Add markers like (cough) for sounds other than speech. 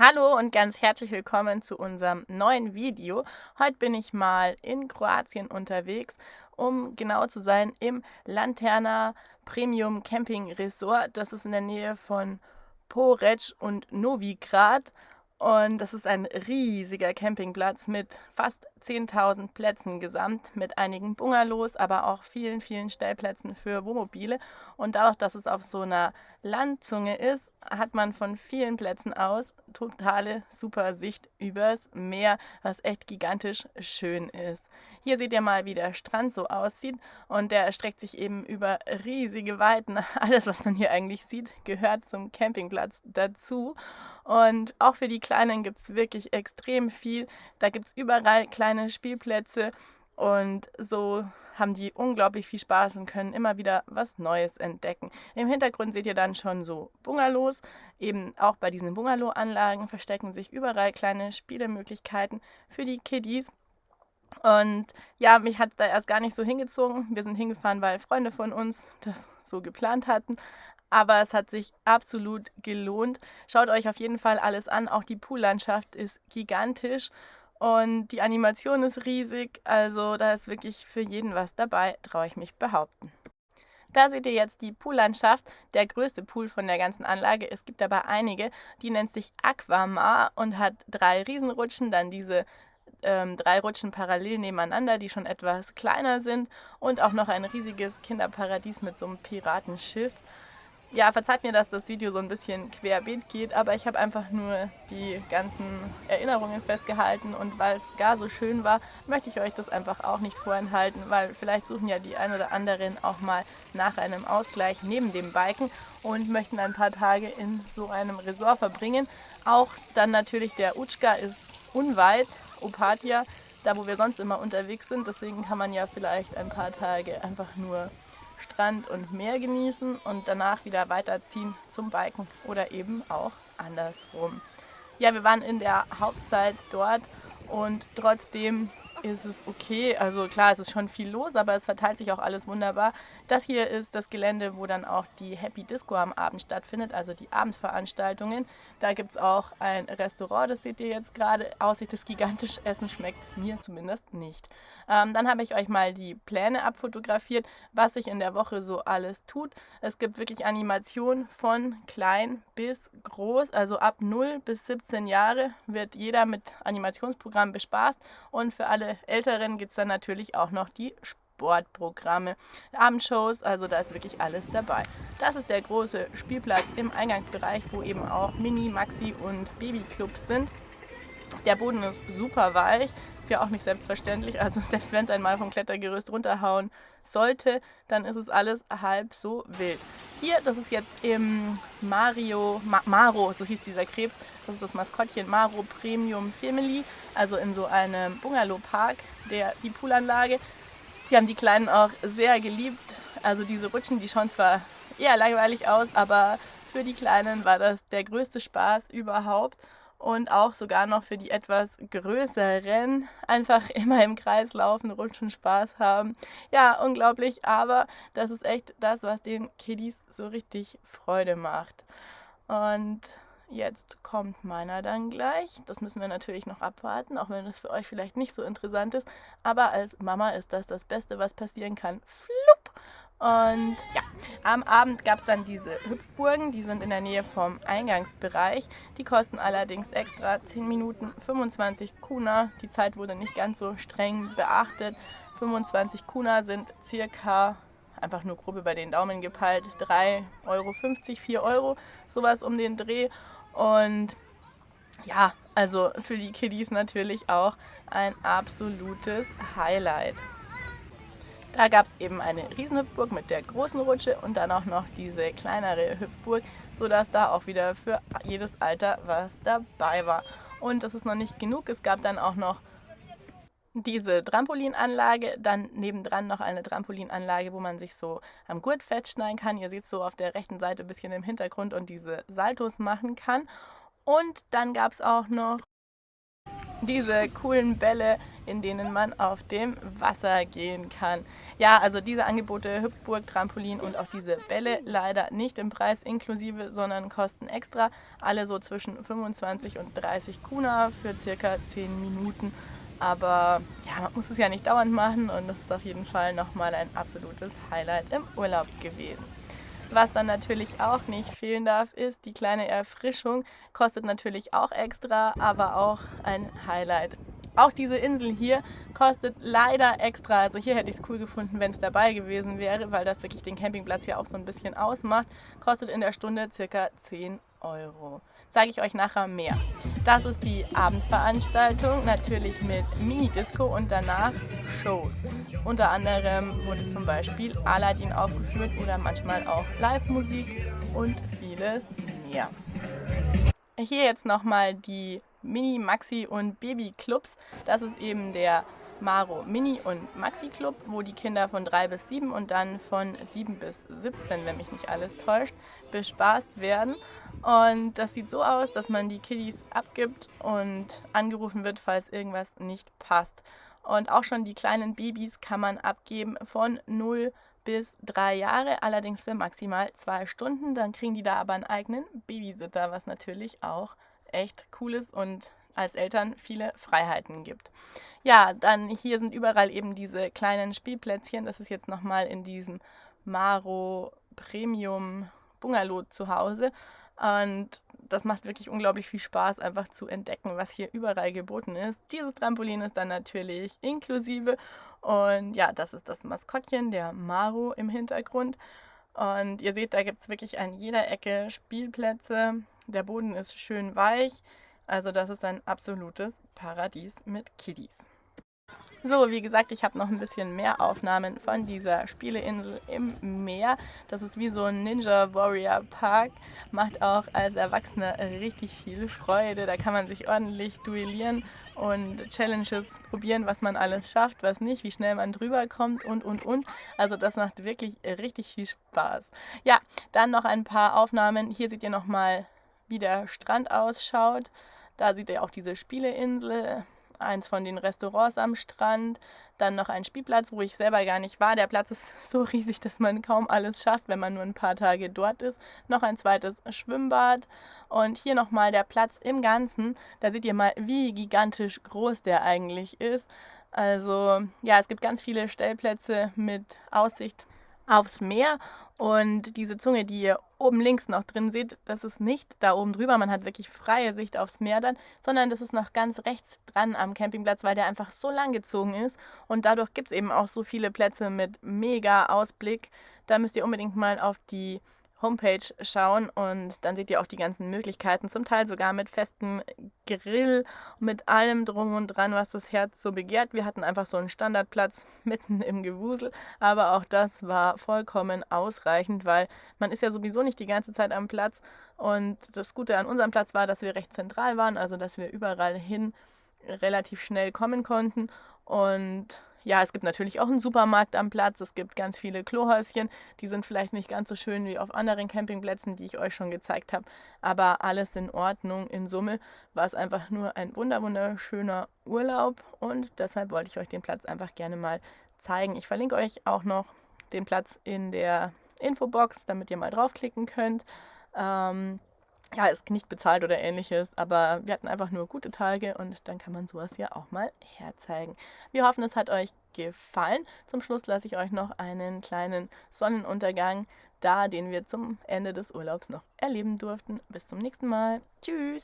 Hallo und ganz herzlich willkommen zu unserem neuen Video. Heute bin ich mal in Kroatien unterwegs, um genau zu sein im Lanterna Premium Camping Resort. Das ist in der Nähe von Porec und Novigrad und das ist ein riesiger Campingplatz mit fast 10.000 Plätzen gesamt, mit einigen Bungalows, aber auch vielen, vielen Stellplätzen für Wohnmobile. Und dadurch, dass es auf so einer Landzunge ist, hat man von vielen Plätzen aus totale super Sicht übers Meer, was echt gigantisch schön ist. Hier seht ihr mal, wie der Strand so aussieht und der erstreckt sich eben über riesige Weiten. (laughs) Alles, was man hier eigentlich sieht, gehört zum Campingplatz dazu. Und auch für die Kleinen gibt es wirklich extrem viel. Da gibt es überall kleine Spielplätze und so haben die unglaublich viel Spaß und können immer wieder was Neues entdecken. Im Hintergrund seht ihr dann schon so Bungalows. Eben auch bei diesen Bungalow-Anlagen verstecken sich überall kleine Spielemöglichkeiten für die Kiddies. Und ja, mich hat da erst gar nicht so hingezogen. Wir sind hingefahren, weil Freunde von uns das so geplant hatten. Aber es hat sich absolut gelohnt. Schaut euch auf jeden Fall alles an. Auch die Poollandschaft ist gigantisch und die Animation ist riesig. Also da ist wirklich für jeden was dabei, traue ich mich behaupten. Da seht ihr jetzt die Poollandschaft, der größte Pool von der ganzen Anlage. Es gibt aber einige, die nennt sich Aquamar und hat drei Riesenrutschen, dann diese ähm, drei Rutschen parallel nebeneinander, die schon etwas kleiner sind und auch noch ein riesiges Kinderparadies mit so einem Piratenschiff. Ja, verzeiht mir, dass das Video so ein bisschen querbeet geht, aber ich habe einfach nur die ganzen Erinnerungen festgehalten und weil es gar so schön war, möchte ich euch das einfach auch nicht vorenthalten, weil vielleicht suchen ja die ein oder anderen auch mal nach einem Ausgleich neben dem Biken und möchten ein paar Tage in so einem Resort verbringen. Auch dann natürlich der Utschka ist unweit, Opatia, da wo wir sonst immer unterwegs sind, deswegen kann man ja vielleicht ein paar Tage einfach nur Strand und Meer genießen und danach wieder weiterziehen zum Biken oder eben auch andersrum. Ja, wir waren in der Hauptzeit dort und trotzdem ist es okay. Also klar, es ist schon viel los, aber es verteilt sich auch alles wunderbar. Das hier ist das Gelände, wo dann auch die Happy Disco am Abend stattfindet, also die Abendveranstaltungen. Da gibt es auch ein Restaurant, das seht ihr jetzt gerade. Aussicht ist gigantisch, Essen schmeckt mir zumindest nicht. Ähm, dann habe ich euch mal die Pläne abfotografiert, was sich in der Woche so alles tut. Es gibt wirklich Animationen von klein bis groß, also ab 0 bis 17 Jahre wird jeder mit Animationsprogrammen bespaßt und für alle Älteren gibt es dann natürlich auch noch die Sportprogramme, Abendshows, also da ist wirklich alles dabei. Das ist der große Spielplatz im Eingangsbereich, wo eben auch Mini, Maxi und Babyclubs sind. Der Boden ist super weich, ist ja auch nicht selbstverständlich. Also (laughs) selbst wenn es einmal vom Klettergerüst runterhauen sollte, dann ist es alles halb so wild. Hier, das ist jetzt im Mario, Ma Maro, so hieß dieser Krebs, das ist das Maskottchen Maro Premium Family, also in so einem Bungalow-Park, die Poolanlage. Die haben die Kleinen auch sehr geliebt. Also diese Rutschen, die schauen zwar eher langweilig aus, aber für die Kleinen war das der größte Spaß überhaupt und auch sogar noch für die etwas größeren einfach (laughs) immer im Kreis laufen, rutschen, Spaß haben. Ja, unglaublich, aber das ist echt das, was den Kiddies so richtig Freude macht. Und jetzt kommt meiner dann gleich. Das müssen wir natürlich noch abwarten, auch wenn es für euch vielleicht nicht so interessant ist. Aber als Mama ist das das Beste, was passieren kann. Flupp! Und ja, am Abend gab es dann diese Hüpfburgen, die sind in der Nähe vom Eingangsbereich. Die kosten allerdings extra 10 Minuten 25 Kuna. Die Zeit wurde nicht ganz so streng beachtet. 25 Kuna sind circa, einfach nur grob über den Daumen gepeilt, 3,50 Euro, 4 Euro, sowas um den Dreh. Und ja, also für die Kiddies natürlich auch ein absolutes Highlight. Da gab es eben eine Riesenhüpfburg mit der großen Rutsche und dann auch noch diese kleinere Hüpfburg, sodass da auch wieder für jedes Alter was dabei war. Und das ist noch nicht genug, es gab dann auch noch diese Trampolinanlage, dann nebendran noch eine Trampolinanlage, wo man sich so am Gurt festschneiden kann. Ihr seht so auf der rechten Seite ein bisschen im Hintergrund und diese Saltos machen kann. Und dann gab es auch noch diese coolen Bälle, in denen man auf dem Wasser gehen kann. Ja, also diese Angebote Hüpfburg, Trampolin und auch diese Bälle leider nicht im Preis inklusive, sondern kosten extra. Alle so zwischen 25 und 30 Kuna für circa 10 Minuten. Aber ja, man muss es ja nicht dauernd machen und das ist auf jeden Fall nochmal ein absolutes Highlight im Urlaub gewesen. Was dann natürlich auch nicht fehlen darf, ist die kleine Erfrischung. Kostet natürlich auch extra, aber auch ein Highlight. Auch diese Insel hier kostet leider extra. Also hier hätte ich es cool gefunden, wenn es dabei gewesen wäre, weil das wirklich den Campingplatz hier auch so ein bisschen ausmacht. Kostet in der Stunde circa 10 Euro. Sage ich euch nachher mehr. Das ist die Abendveranstaltung, natürlich mit Mini-Disco und danach Shows. Unter anderem wurde zum Beispiel Aladdin aufgeführt oder manchmal auch Live-Musik und vieles mehr. Hier jetzt nochmal die Mini, Maxi und Baby Clubs. Das ist eben der Maro Mini und Maxi Club, wo die Kinder von 3 bis 7 und dann von 7 bis 17, wenn mich nicht alles täuscht, bespaßt werden. Und das sieht so aus, dass man die Kiddies abgibt und angerufen wird, falls irgendwas nicht passt. Und auch schon die kleinen Babys kann man abgeben von 0 bis 3 Jahre, allerdings für maximal 2 Stunden. Dann kriegen die da aber einen eigenen Babysitter, was natürlich auch echt cool ist und als Eltern viele Freiheiten gibt. Ja, dann hier sind überall eben diese kleinen Spielplätzchen. Das ist jetzt nochmal in diesem Maro Premium Bungalow zu Hause. Und das macht wirklich unglaublich viel Spaß, einfach zu entdecken, was hier überall geboten ist. Dieses Trampolin ist dann natürlich inklusive. Und ja, das ist das Maskottchen, der Maro im Hintergrund. Und ihr seht, da gibt es wirklich an jeder Ecke Spielplätze. Der Boden ist schön weich. Also das ist ein absolutes Paradies mit Kiddies. So, wie gesagt, ich habe noch ein bisschen mehr Aufnahmen von dieser Spieleinsel im Meer. Das ist wie so ein Ninja Warrior Park. Macht auch als Erwachsener richtig viel Freude. Da kann man sich ordentlich duellieren und Challenges probieren, was man alles schafft, was nicht, wie schnell man drüber kommt und, und, und. Also das macht wirklich richtig viel Spaß. Ja, dann noch ein paar Aufnahmen. Hier seht ihr nochmal, wie der Strand ausschaut. Da seht ihr auch diese Spieleinsel, eins von den Restaurants am Strand, dann noch ein Spielplatz, wo ich selber gar nicht war. Der Platz ist (laughs) so riesig, dass man kaum alles schafft, wenn man nur ein paar Tage dort ist. Noch ein zweites Schwimmbad und hier nochmal der Platz im Ganzen. Da seht ihr mal, wie gigantisch groß der eigentlich ist. Also ja, es gibt ganz viele Stellplätze mit Aussicht aufs Meer und diese Zunge, die ihr oben links noch drin seht, das ist nicht da oben drüber, man hat wirklich freie Sicht aufs Meer dann, sondern das ist noch ganz rechts dran am Campingplatz, weil der einfach so lang gezogen ist. Und dadurch gibt es eben auch so viele Plätze mit mega Ausblick. Da müsst ihr unbedingt mal auf die Homepage schauen und dann seht ihr auch die ganzen Möglichkeiten, zum Teil sogar mit festem Grill, mit allem drum und dran, was das Herz so begehrt. Wir hatten einfach so einen Standardplatz (laughs) mitten im Gewusel, aber auch das war vollkommen ausreichend, weil man ist ja sowieso nicht die ganze Zeit am Platz und das Gute an unserem Platz war, dass wir recht zentral waren, also dass wir überall hin relativ schnell kommen konnten und ja, es gibt natürlich auch einen Supermarkt am Platz. Es gibt ganz viele Klohäuschen. Die sind vielleicht nicht ganz so schön wie auf anderen Campingplätzen, die ich euch schon gezeigt habe. Aber alles in Ordnung. In Summe war es einfach nur ein wunderschöner Urlaub. Und deshalb wollte ich euch den Platz einfach gerne mal zeigen. Ich verlinke euch auch noch den Platz in der Infobox, damit ihr mal draufklicken könnt. Ähm, ja, ist nicht bezahlt oder ähnliches, aber wir hatten einfach nur gute Tage und dann kann man sowas ja auch mal herzeigen. Wir hoffen, es hat euch gefallen. Zum Schluss lasse ich euch noch einen kleinen Sonnenuntergang da, den wir zum Ende des Urlaubs noch erleben durften. Bis zum nächsten Mal. Tschüss!